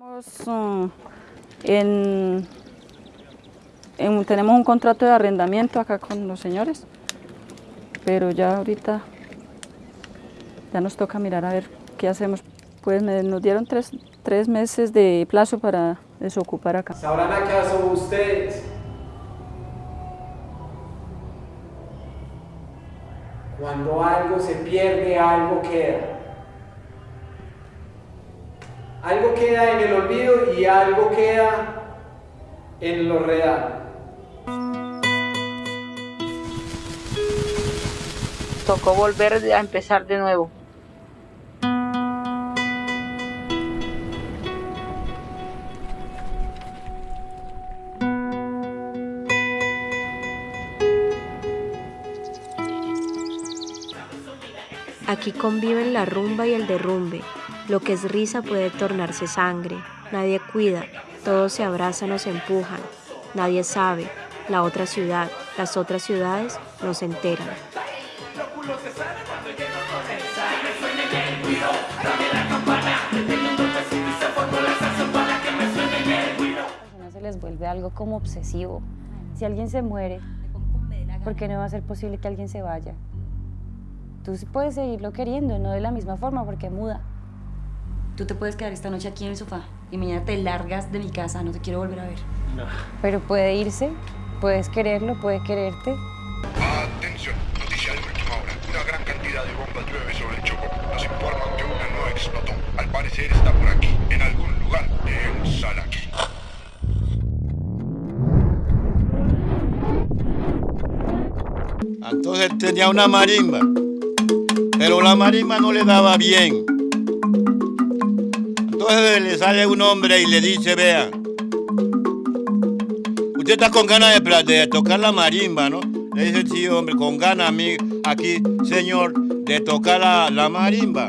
Uh, en, en- tenemos un contrato de arrendamiento acá con los señores, pero ya ahorita ya nos toca mirar a ver qué hacemos. Pues nos dieron tres, tres meses de plazo para desocupar acá. ¿Sabrán acaso ustedes cuando algo se pierde, algo queda? Algo queda en el olvido y algo queda en lo real. Tocó volver a empezar de nuevo. Aquí conviven la rumba y el derrumbe. Lo que es risa puede tornarse sangre. Nadie cuida, todos se abrazan o se empujan. Nadie sabe. La otra ciudad, las otras ciudades no se enteran. personas se les vuelve algo como obsesivo. Si alguien se muere, ¿por qué no va a ser posible que alguien se vaya? Tú puedes seguirlo queriendo, no de la misma forma, porque muda. Tú te puedes quedar esta noche aquí en el sofá y mañana te largas de mi casa, no te quiero volver a ver. Pero puede irse, puedes quererlo, puede quererte. Atención, noticia de última hora. Una gran cantidad de bombas llueve sobre el Choco. Nos informan que una no explotó. Al parecer está por aquí, en algún lugar, en Salaquí. Entonces tenía una marimba, pero la marimba no le daba bien. Le sale un hombre y le dice, vea, usted está con ganas de, tocar la marimba, ¿no? Le dice, sí, hombre, con ganas, mi- aquí, señor, de tocar la marimba.